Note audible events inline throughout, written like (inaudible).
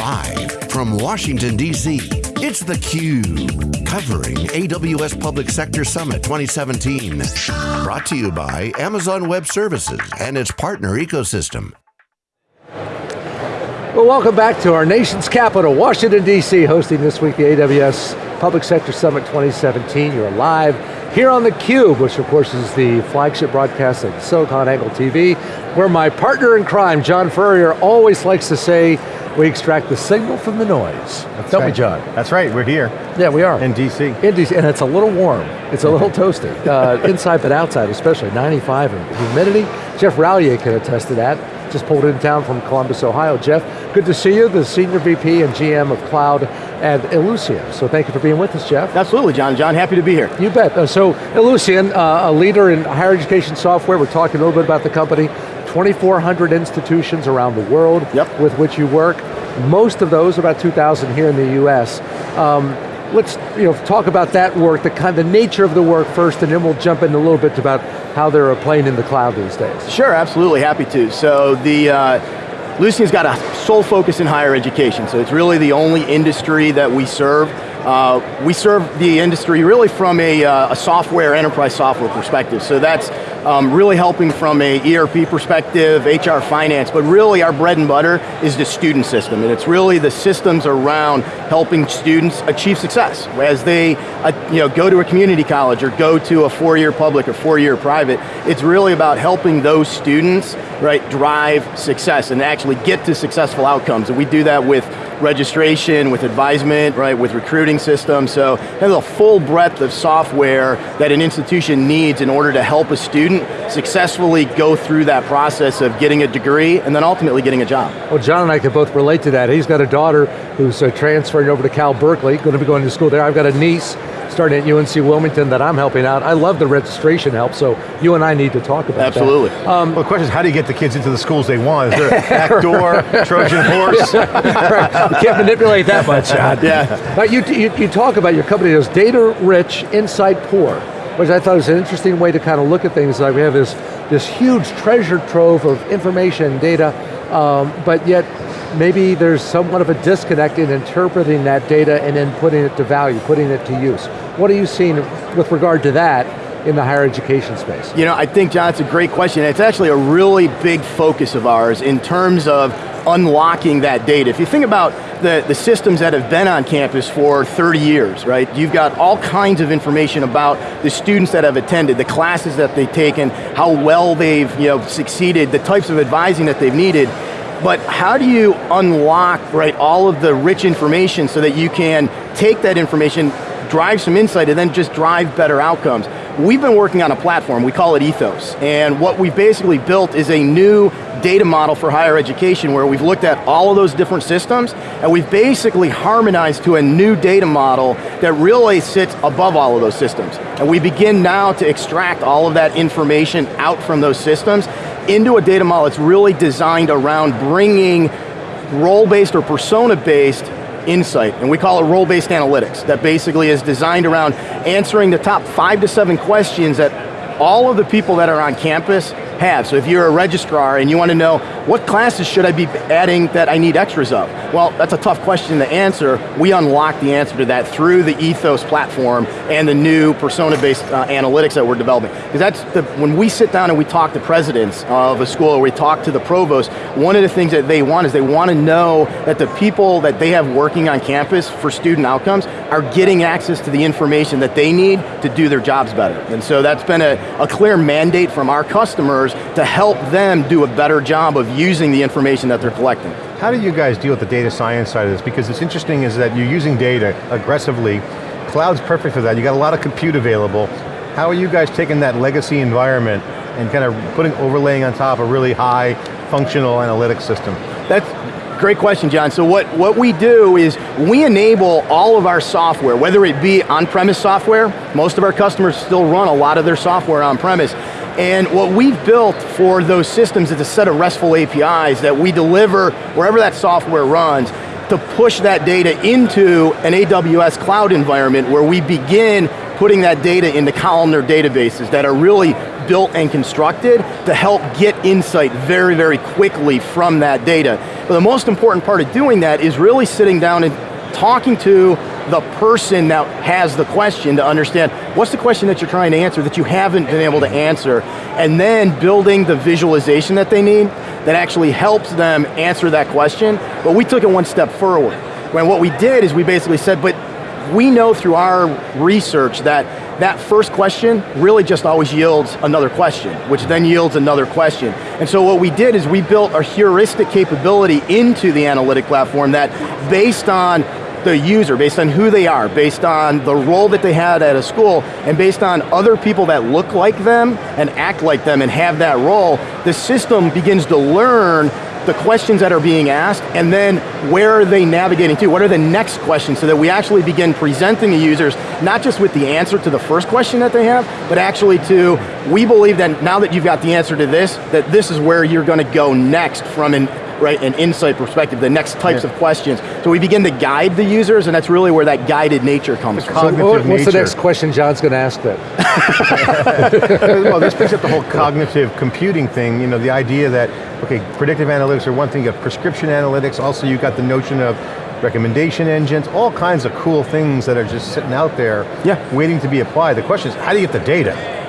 Live from Washington, D.C., it's theCUBE. Covering AWS Public Sector Summit 2017. Brought to you by Amazon Web Services and its partner ecosystem. Well, welcome back to our nation's capital, Washington, D.C., hosting this week the AWS Public Sector Summit 2017. You're live here on theCUBE, which of course is the flagship broadcast of SiliconANGLE TV, where my partner in crime, John Furrier, always likes to say, we extract the signal from the noise. That's Don't right. we, John? That's right, we're here. Yeah, we are. In DC. In DC, and it's a little warm. It's a little (laughs) toasty. Uh, inside but outside especially, 95 and humidity. Jeff Ralyea can attest to that. Just pulled in town from Columbus, Ohio. Jeff, good to see you, the Senior VP and GM of Cloud at Ellucian. So thank you for being with us, Jeff. Absolutely, John. John, happy to be here. You bet. Uh, so Ellucian, uh, a leader in higher education software. We're talking a little bit about the company. 2,400 institutions around the world Yep. with which you work. Most of those, about 2,000 here in the US. Um, let's you know, talk about that work, the kind, the nature of the work first, and then we'll jump in a little bit about how they're playing in the cloud these days. Sure, absolutely, happy to. So the, uh, Ellucian's got a sole focus in higher education, so it's really the only industry that we serve. Uh, we serve the industry really from a, uh, a software, enterprise software perspective. So that's um, really helping from a ERP perspective, HR finance, but really our bread and butter is the student system, and it's really the systems around helping students achieve success. As they uh, you know, go to a community college or go to a four-year public or four-year private, it's really about helping those students right, drive success and actually get to successful outcomes. And we do that with registration, with advisement, right, with recruiting systems. So there's a full breadth of software that an institution needs in order to help a student successfully go through that process of getting a degree and then ultimately getting a job. Well, John and I can both relate to that. He's got a daughter who's uh, transferring over to Cal Berkeley, going to be going to school there. I've got a niece starting at UNC Wilmington that I'm helping out. I love the registration help, so you and I need to talk about Absolutely. that. Um, well, the question is, how do you get the kids into the schools they want? Is there a (laughs) backdoor, Trojan (laughs) horse? right. You can't manipulate that much, John. (laughs) Yeah. But you, you, you talk about your company as data rich, insight poor, which I thought was an interesting way to kind of look at things. Like we have this, this huge treasure trove of information and data, um, but yet maybe there's somewhat of a disconnect in interpreting that data and then putting it to value, putting it to use. What are you seeing with regard to that in the higher education space? You know, I think, John, it's a great question. It's actually a really big focus of ours in terms of unlocking that data. If you think about the, the systems that have been on campus for 30 years, right? You've got all kinds of information about the students that have attended, the classes that they've taken, how well they've you know, succeeded, the types of advising that they've needed. But how do you unlock right, all of the rich information so that you can take that information, drive some insight, and then just drive better outcomes? We've been working on a platform, we call it Ethos, and what we've basically built is a new data model for higher education where we've looked at all of those different systems and we've basically harmonized to a new data model that really sits above all of those systems. And we begin now to extract all of that information out from those systems into a data model that's really designed around bringing role-based or persona-based insight, and we call it role-based analytics, that basically is designed around answering the top five to seven questions that all of the people that are on campus have. So if you're a registrar and you want to know, what classes should I be adding that I need extras of? Well, that's a tough question to answer. We unlock the answer to that through the Ethos platform and the new persona-based uh, analytics that we're developing. Because that's, the, when we sit down and we talk to presidents of a school, or we talk to the provost, one of the things that they want is they want to know that the people that they have working on campus for student outcomes are getting access to the information that they need to do their jobs better. And so that's been a, a clear mandate from our customers to help them do a better job of using the information that they're collecting. How do you guys deal with the data science side of this? Because it's interesting is that you're using data aggressively. Cloud's perfect for that. You got a lot of compute available. How are you guys taking that legacy environment and kind of putting, overlaying on top a really high functional analytics system? That's great question, John. So what, what we do is we enable all of our software, whether it be on-premise software, most of our customers still run a lot of their software on-premise, and what we've built for those systems is a set of RESTful APIs that we deliver wherever that software runs to push that data into an AWS cloud environment where we begin putting that data into columnar databases that are really built and constructed to help get insight very, very quickly from that data. But the most important part of doing that is really sitting down and talking to the person that has the question to understand what's the question that you're trying to answer that you haven't been able to answer, and then building the visualization that they need that actually helps them answer that question, but we took it one step forward. When what we did is we basically said, but we know through our research that that first question really just always yields another question, which then yields another question. And so what we did is we built a heuristic capability into the analytic platform that based on the user, based on who they are, based on the role that they had at a school, and based on other people that look like them and act like them and have that role, the system begins to learn the questions that are being asked, and then where are they navigating to? What are the next questions so that we actually begin presenting the users, not just with the answer to the first question that they have, but actually to, we believe that now that you've got the answer to this, that this is where you're going to go next from an right, an insight perspective, the next types yeah. of questions. So we begin to guide the users, and that's really where that guided nature comes from. So what's nature. the next question John's going to ask then? (laughs) well, this picks up the whole cognitive computing thing, you know, the idea that, okay, predictive analytics are one thing, you have prescription analytics, also you've got the notion of recommendation engines, all kinds of cool things that are just sitting out there yeah. waiting to be applied. The question is, how do you get the data?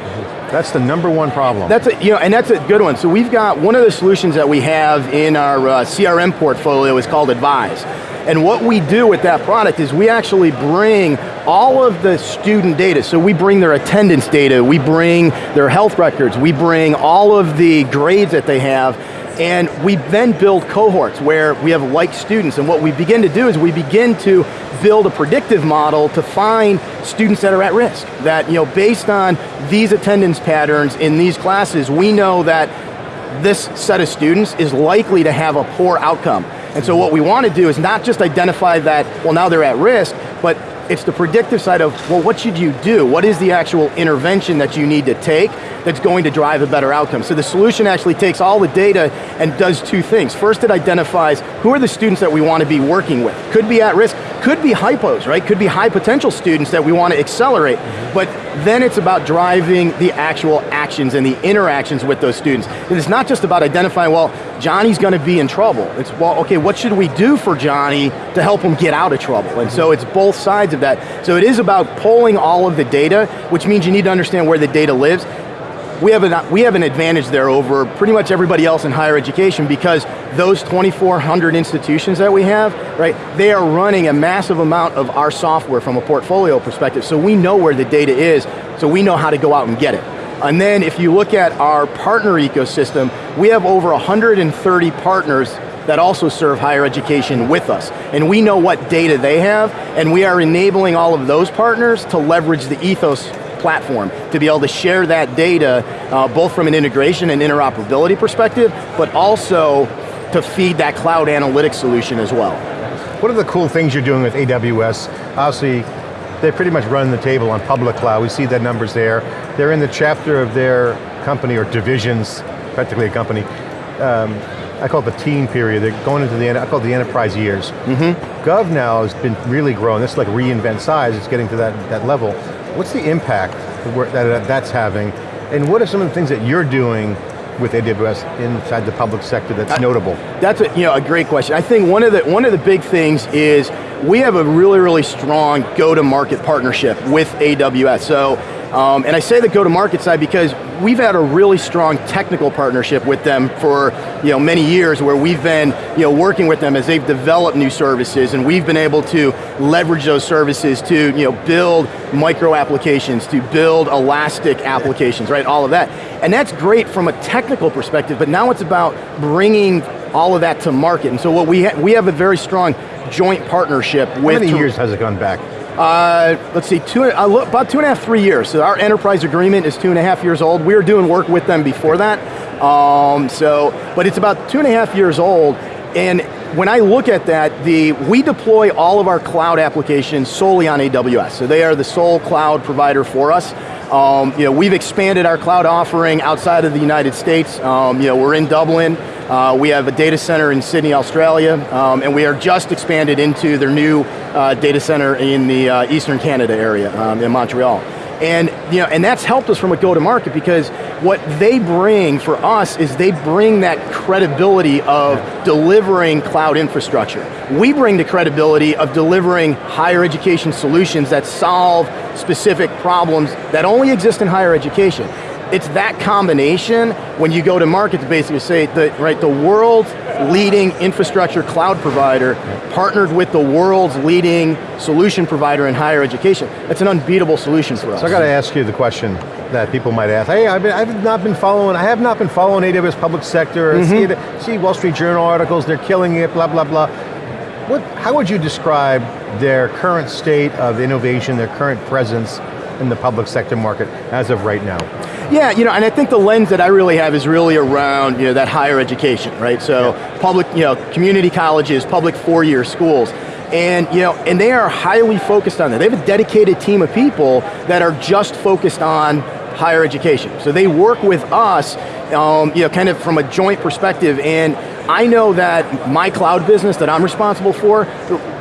That's the number one problem. That's a, you know, and that's a good one. So we've got, one of the solutions that we have in our uh, CRM portfolio is called Advise. And what we do with that product is we actually bring all of the student data. So we bring their attendance data, we bring their health records, we bring all of the grades that they have, and we then build cohorts where we have like students, and what we begin to do is we begin to build a predictive model to find students that are at risk. That, you know, based on these attendance patterns in these classes, we know that this set of students is likely to have a poor outcome. And so what we want to do is not just identify that, well now they're at risk, but it's the predictive side of, well, what should you do? What is the actual intervention that you need to take that's going to drive a better outcome? So the solution actually takes all the data and does two things. First, it identifies who are the students that we want to be working with. Could be at risk, could be hypos, right? Could be high potential students that we want to accelerate, but then it's about driving the actual actions and the interactions with those students. And it's not just about identifying, well, Johnny's going to be in trouble. It's, well, okay, what should we do for Johnny to help him get out of trouble? And so it's both sides of that. So it is about pulling all of the data, which means you need to understand where the data lives, we have, an, we have an advantage there over pretty much everybody else in higher education because those 2,400 institutions that we have, right, they are running a massive amount of our software from a portfolio perspective, so we know where the data is, so we know how to go out and get it. And then if you look at our partner ecosystem, we have over 130 partners that also serve higher education with us. And we know what data they have, and we are enabling all of those partners to leverage the ethos platform to be able to share that data, uh, both from an integration and interoperability perspective, but also to feed that cloud analytics solution as well. What are the cool things you're doing with AWS? Obviously, they pretty much run the table on public cloud. We see the numbers there. They're in the chapter of their company or divisions, practically a company. Um, I call it the teen period. They're going into the, I call it the enterprise years. Mm -hmm. Gov now has been really growing. This is like reInvent size. It's getting to that, that level. What's the impact that that's having, and what are some of the things that you're doing with AWS inside the public sector that's notable? That's a, you know, a great question. I think one of, the, one of the big things is we have a really, really strong go-to-market partnership with AWS. So um, and I say the go-to-market side because we've had a really strong technical partnership with them for you know, many years where we've been you know, working with them as they've developed new services and we've been able to leverage those services to you know, build micro applications, to build elastic applications, right, all of that. And that's great from a technical perspective, but now it's about bringing all of that to market. And so what we, ha we have a very strong joint partnership with- How many years has it gone back? Uh, let's see, two, uh, about two and a half, three years. So our enterprise agreement is two and a half years old. We were doing work with them before that. Um, so, but it's about two and a half years old. And when I look at that, the, we deploy all of our cloud applications solely on AWS. So they are the sole cloud provider for us. Um, you know, we've expanded our cloud offering outside of the United States. Um, you know, we're in Dublin. Uh, we have a data center in Sydney, Australia, um, and we are just expanded into their new uh, data center in the uh, Eastern Canada area, um, in Montreal. And, you know, and that's helped us from a go-to-market because what they bring for us is they bring that credibility of delivering cloud infrastructure. We bring the credibility of delivering higher education solutions that solve specific problems that only exist in higher education it's that combination when you go to market to basically say that right the world's leading infrastructure cloud provider partnered with the world's leading solution provider in higher education. That's an unbeatable solution for us. So I got to ask you the question that people might ask. Hey, I've, been, I've not been following, I have not been following AWS public sector, mm -hmm. see, see Wall Street Journal articles, they're killing it, blah, blah, blah. What, how would you describe their current state of innovation, their current presence in the public sector market as of right now? Yeah, you know, and I think the lens that I really have is really around you know, that higher education, right? So yeah. public, you know, community colleges, public four-year schools. And, you know, and they are highly focused on that. They have a dedicated team of people that are just focused on higher education. So they work with us, um, you know, kind of from a joint perspective, and I know that my cloud business that I'm responsible for,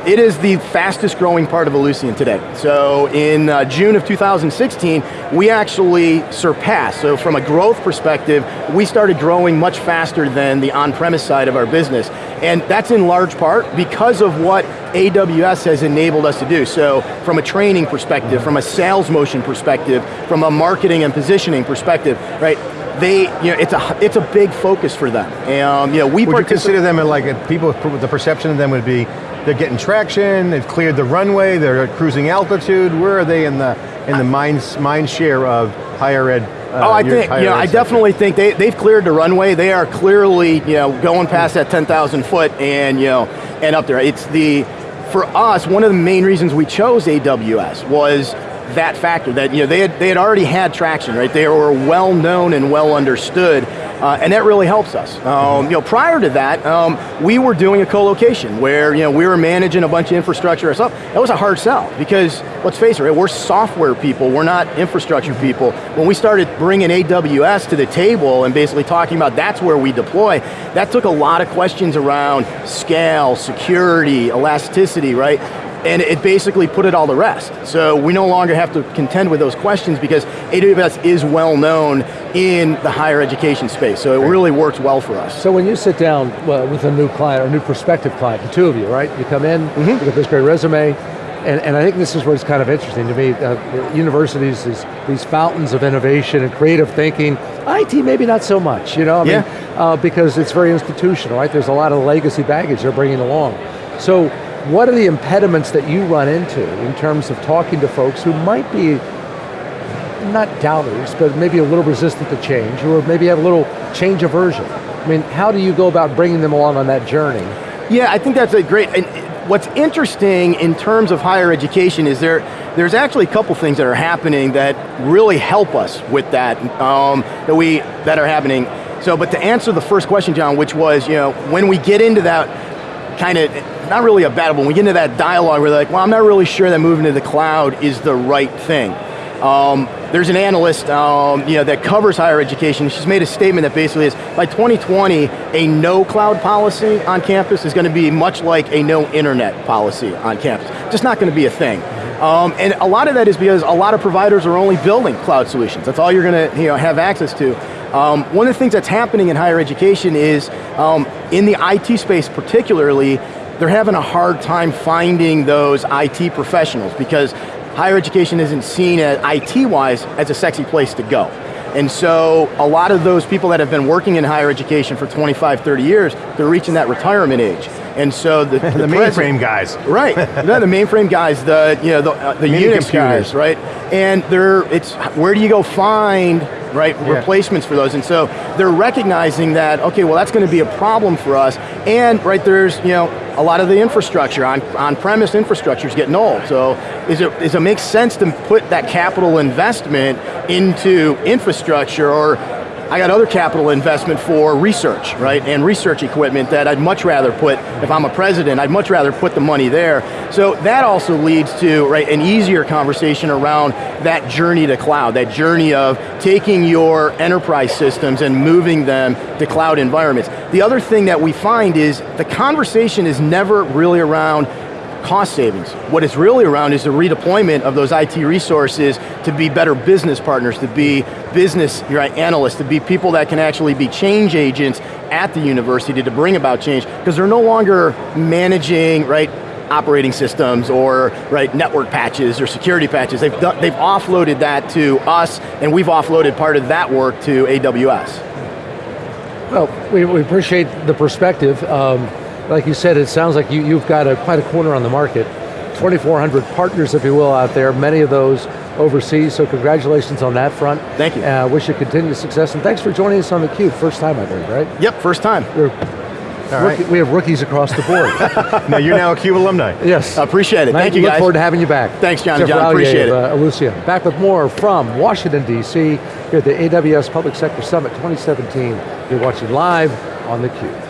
it is the fastest growing part of Ellucian today. So in uh, June of 2016, we actually surpassed, so from a growth perspective, we started growing much faster than the on-premise side of our business. And that's in large part because of what AWS has enabled us to do. So from a training perspective, from a sales motion perspective, from a marketing and positioning perspective, right? They, you know, it's a it's a big focus for them. And, you know, we would you consider them like people? The perception of them would be they're getting traction. They've cleared the runway. They're at cruising altitude. Where are they in the in the mind mind share of higher ed? Uh, oh, I think, you know, I definitely think they, they've cleared the runway. They are clearly, you know, going past that 10,000 foot and, you know, and up there. It's the, for us, one of the main reasons we chose AWS was that factor, that you know, they, had, they had already had traction, right? They were well known and well understood, uh, and that really helps us. Um, you know, prior to that, um, we were doing a co-location where you know, we were managing a bunch of infrastructure ourselves. That was a hard sell, because let's face it, right, we're software people, we're not infrastructure people. When we started bringing AWS to the table and basically talking about that's where we deploy, that took a lot of questions around scale, security, elasticity, right? And it basically put it all to rest. So we no longer have to contend with those questions because AWS is well known in the higher education space, so it really works well for us. So when you sit down well, with a new client, or a new prospective client, the two of you, right? You come in, mm -hmm. you get this great resume, and, and, I think this is where it's kind of interesting to me. Uh, universities, these, these fountains of innovation and creative thinking, IT maybe not so much, you know? I yeah. mean, uh, because it's very institutional, right? There's a lot of legacy baggage they're bringing along. So what are the impediments that you run into in terms of talking to folks who might be not doubters, but maybe a little resistant to change, or maybe have a little change aversion? I mean, how do you go about bringing them along on that journey? Yeah, I think that's a great, and what's interesting in terms of higher education is there, there's actually a couple things that are happening that really help us with that, um, that, we, that are happening. So, but to answer the first question, John, which was, you know, when we get into that kind of not really a battle, but when we get into that dialogue, where they're like, well, I'm not really sure that moving to the cloud is the right thing. Um, there's an analyst um, you know, that covers higher education. She's made a statement that basically is, by 2020, a no cloud policy on campus is going to be much like a no internet policy on campus. Just not going to be a thing. Um, and a lot of that is because a lot of providers are only building cloud solutions. That's all you're going to you know, have access to. Um, one of the things that's happening in higher education is, um, in the IT space particularly, they're having a hard time finding those IT professionals because higher education isn't seen as IT-wise as a sexy place to go. And so a lot of those people that have been working in higher education for 25, 30 years, they're reaching that retirement age. And so the, (laughs) the, the mainframe guys. Right, no, the (laughs) mainframe guys, the, you know, the, uh, the Unix guys, right? And they're, it's, where do you go find right? Yeah. Replacements for those, and so they're recognizing that, okay, well that's going to be a problem for us, and right, there's, you know, a lot of the infrastructure, on, on-premise infrastructure is getting old, so is it, does it make sense to put that capital investment into infrastructure, or I got other capital investment for research, right, and research equipment that I'd much rather put, if I'm a president, I'd much rather put the money there. So that also leads to, right, an easier conversation around that journey to cloud, that journey of taking your enterprise systems and moving them to cloud environments. The other thing that we find is the conversation is never really around cost savings. What it's really around is the redeployment of those IT resources to be better business partners, to be business right, analysts, to be people that can actually be change agents at the university to bring about change, because they're no longer managing, right, operating systems or right network patches or security patches. They've, done, they've offloaded that to us and we've offloaded part of that work to AWS. Well, we, we appreciate the perspective. Um, like you said, it sounds like you, you've got a, quite a corner on the market. 2,400 partners, if you will, out there, many of those overseas, so congratulations on that front. Thank you. Uh, wish you continued success, and thanks for joining us on theCUBE. First time, I believe, right? Yep, first time. We're All right. rookie- we have rookies across the board. (laughs) now you're now a CUBE alumni. yes. Appreciate it, thank you Look guys. forward to having you back. Thanks, John. Jeff John, Ralyea appreciate it. Uh. Back with more from Washington, D.C. here at the AWS Public Sector Summit 2017. You're watching live on theCUBE.